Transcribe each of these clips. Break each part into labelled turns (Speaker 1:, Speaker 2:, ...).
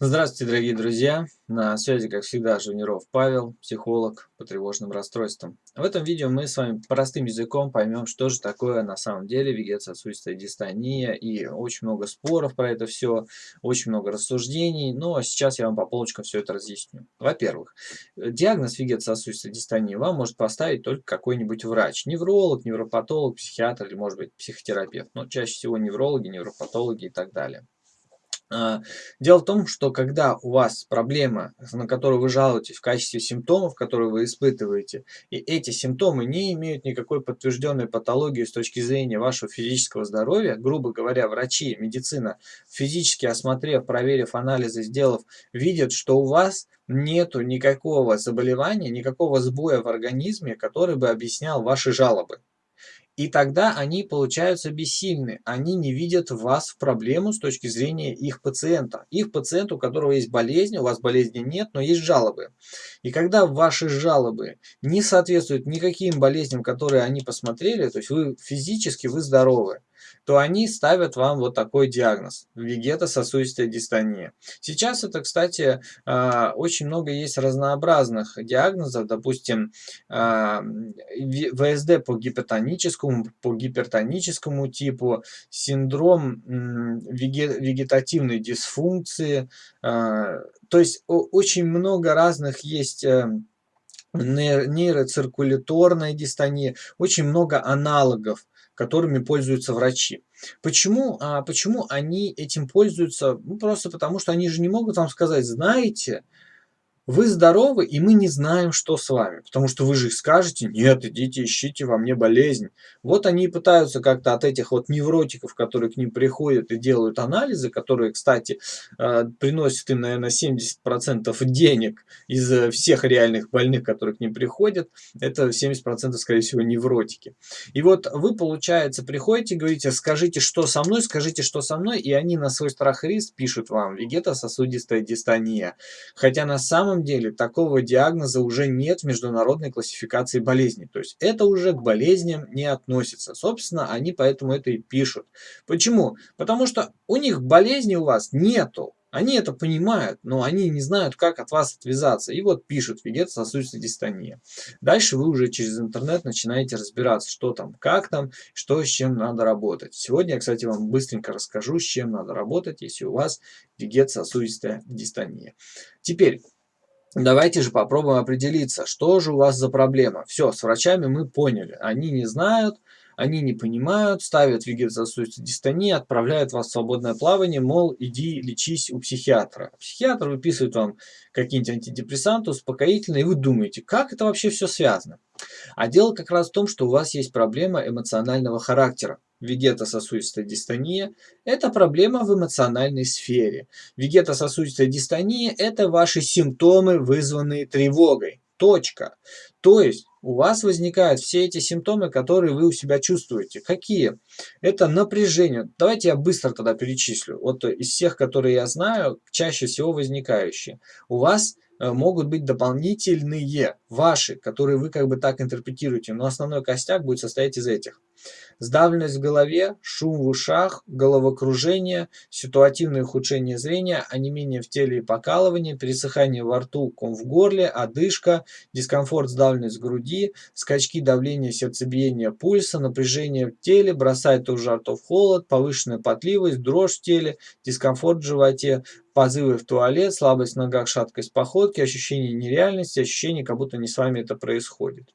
Speaker 1: Здравствуйте, дорогие друзья! На связи, как всегда, Жуниров Павел, психолог по тревожным расстройствам. В этом видео мы с вами простым языком поймем, что же такое на самом деле вегетососудистая дистония. И очень много споров про это все, очень много рассуждений. Но сейчас я вам по полочкам все это разъясню. Во-первых, диагноз вегетососудистой дистонии вам может поставить только какой-нибудь врач. Невролог, невропатолог, психиатр или, может быть, психотерапевт. Но чаще всего неврологи, невропатологи и так далее. А, дело в том, что когда у вас проблема, на которую вы жалуетесь в качестве симптомов, которые вы испытываете, и эти симптомы не имеют никакой подтвержденной патологии с точки зрения вашего физического здоровья, грубо говоря, врачи, медицина, физически осмотрев, проверив анализы, сделав, видят, что у вас нету никакого заболевания, никакого сбоя в организме, который бы объяснял ваши жалобы. И тогда они получаются бессильны. Они не видят вас в проблему с точки зрения их пациента. Их пациент, у которого есть болезнь, у вас болезни нет, но есть жалобы. И когда ваши жалобы не соответствуют никаким болезням, которые они посмотрели, то есть вы физически вы здоровы, то они ставят вам вот такой диагноз – вегетососудистая дистония. Сейчас это, кстати, а, очень много есть разнообразных диагнозов, допустим, а, ВСД по гипертоническому, по гипертоническому типу, синдром вегетативной дисфункции, а, то есть очень много разных есть э, нейроциркуляторная дистония, очень много аналогов которыми пользуются врачи. Почему, а, почему они этим пользуются? Ну, просто потому, что они же не могут вам сказать, знаете, вы здоровы, и мы не знаем, что с вами. Потому что вы же скажете, нет, идите, ищите во мне болезнь. Вот они и пытаются как-то от этих вот невротиков, которые к ним приходят и делают анализы, которые, кстати, э, приносят им, наверное, 70% денег из э, всех реальных больных, которые к ним приходят. Это 70% скорее всего невротики. И вот вы, получается, приходите, говорите, скажите, что со мной, скажите, что со мной, и они на свой страх и риск пишут вам вегетососудистая дистония. Хотя на самом самом деле такого диагноза уже нет в международной классификации болезней. То есть это уже к болезням не относится. Собственно, они поэтому это и пишут. Почему? Потому что у них болезни у вас нету. Они это понимают, но они не знают, как от вас отвязаться. И вот пишут вегетососудистая дистония. Дальше вы уже через интернет начинаете разбираться, что там, как там, что с чем надо работать. Сегодня я, кстати, вам быстренько расскажу, с чем надо работать, если у вас вегетососудистая дистония. Теперь, Давайте же попробуем определиться, что же у вас за проблема. Все, с врачами мы поняли. Они не знают, они не понимают, ставят вегетососудистую дистонию, отправляют вас в свободное плавание, мол, иди лечись у психиатра. Психиатр выписывает вам какие-нибудь антидепрессанты, успокоительные, и вы думаете, как это вообще все связано? А дело как раз в том, что у вас есть проблема эмоционального характера. Вегетососудистая дистония – это проблема в эмоциональной сфере. Вегетососудистая дистония – это ваши симптомы, вызванные тревогой. Точка. То есть у вас возникают все эти симптомы, которые вы у себя чувствуете. Какие? Это напряжение. Давайте я быстро тогда перечислю. Вот из всех, которые я знаю, чаще всего возникающие. У вас Э, могут быть дополнительные, ваши, которые вы как бы так интерпретируете, но основной костяк будет состоять из этих. Сдавленность в голове, шум в ушах, головокружение, ситуативное ухудшение зрения, онемение в теле и покалывание, пересыхание во рту, ком в горле, одышка, дискомфорт, сдавленность в груди, скачки давления, сердцебиения, пульса, напряжение в теле, бросает то в жар, то в холод, повышенная потливость, дрожь в теле, дискомфорт в животе, позывы в туалет, слабость в ногах, шаткость походки, ощущение нереальности, ощущение, как будто не с вами это происходит.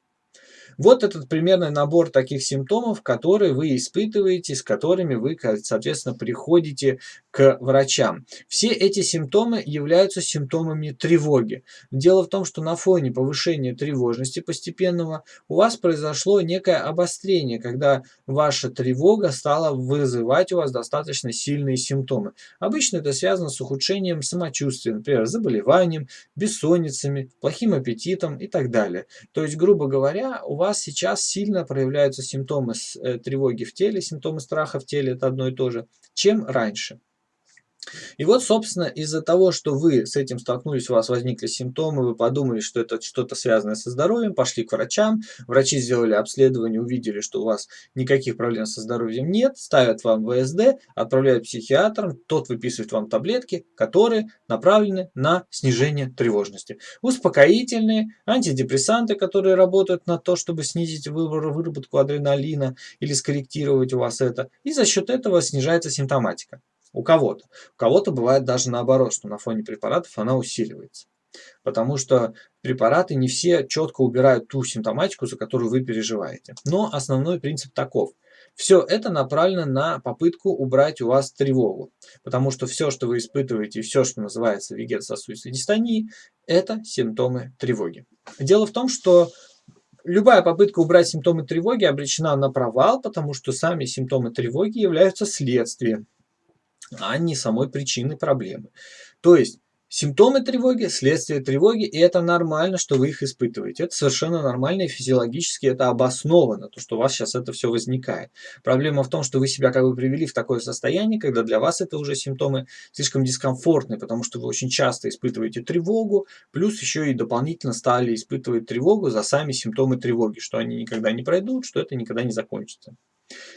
Speaker 1: Вот этот примерный набор таких симптомов, которые вы испытываете, с которыми вы, соответственно, приходите к врачам. Все эти симптомы являются симптомами тревоги. Дело в том, что на фоне повышения тревожности постепенного у вас произошло некое обострение, когда ваша тревога стала вызывать у вас достаточно сильные симптомы. Обычно это связано с ухудшением самочувствия, например, заболеванием, бессонницами, плохим аппетитом и так далее. То есть, грубо говоря, у вас вас сейчас сильно проявляются симптомы э, тревоги в теле, симптомы страха в теле, это одно и то же, чем раньше. И вот, собственно, из-за того, что вы с этим столкнулись, у вас возникли симптомы, вы подумали, что это что-то связанное со здоровьем, пошли к врачам, врачи сделали обследование, увидели, что у вас никаких проблем со здоровьем нет, ставят вам ВСД, отправляют психиатрам, тот выписывает вам таблетки, которые направлены на снижение тревожности. Успокоительные, антидепрессанты, которые работают на то, чтобы снизить выработку адреналина или скорректировать у вас это, и за счет этого снижается симптоматика у кого-то. У кого-то бывает даже наоборот, что на фоне препаратов она усиливается. Потому что препараты не все четко убирают ту симптоматику, за которую вы переживаете. Но основной принцип таков. Все это направлено на попытку убрать у вас тревогу. Потому что все, что вы испытываете, все, что называется вегетососудистой дистонией, это симптомы тревоги. Дело в том, что любая попытка убрать симптомы тревоги обречена на провал, потому что сами симптомы тревоги являются следствием а не самой причины проблемы. То есть симптомы тревоги, следствие тревоги, и это нормально, что вы их испытываете. Это совершенно нормально и физиологически это обосновано, то, что у вас сейчас это все возникает. Проблема в том, что вы себя как бы привели в такое состояние, когда для вас это уже симптомы слишком дискомфортные, потому что вы очень часто испытываете тревогу, плюс еще и дополнительно стали испытывать тревогу за сами симптомы тревоги, что они никогда не пройдут, что это никогда не закончится.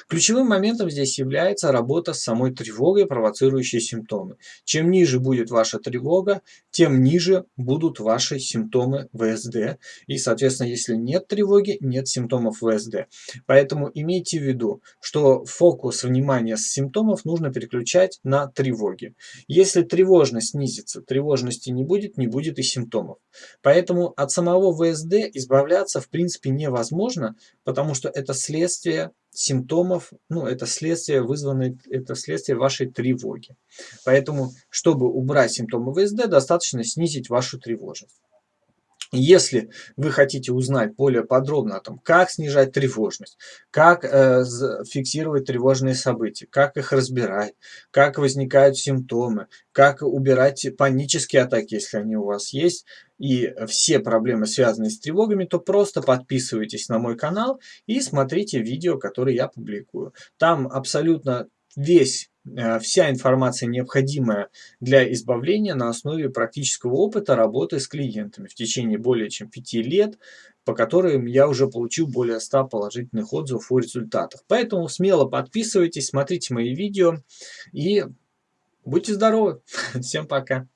Speaker 1: Ключевым моментом здесь является работа с самой тревогой, провоцирующей симптомы. Чем ниже будет ваша тревога, тем ниже будут ваши симптомы ВСД. И, соответственно, если нет тревоги, нет симптомов ВСД. Поэтому имейте в виду, что фокус внимания с симптомов нужно переключать на тревоги. Если тревожность снизится, тревожности не будет, не будет и симптомов. Поэтому от самого ВСД избавляться в принципе невозможно, потому что это следствие симптомов, ну, это следствие, вызванное, это следствие вашей тревоги. Поэтому, чтобы убрать симптомы ВСД, достаточно снизить вашу тревожность. Если вы хотите узнать более подробно о том, как снижать тревожность, как э, фиксировать тревожные события, как их разбирать, как возникают симптомы, как убирать панические атаки, если они у вас есть, и все проблемы, связанные с тревогами, то просто подписывайтесь на мой канал и смотрите видео, которые я публикую. Там абсолютно весь Э, вся информация, необходимая для избавления на основе практического опыта работы с клиентами в течение более чем 5 лет, по которым я уже получил более 100 положительных отзывов о результатах. Поэтому смело подписывайтесь, смотрите мои видео и будьте здоровы. Всем пока.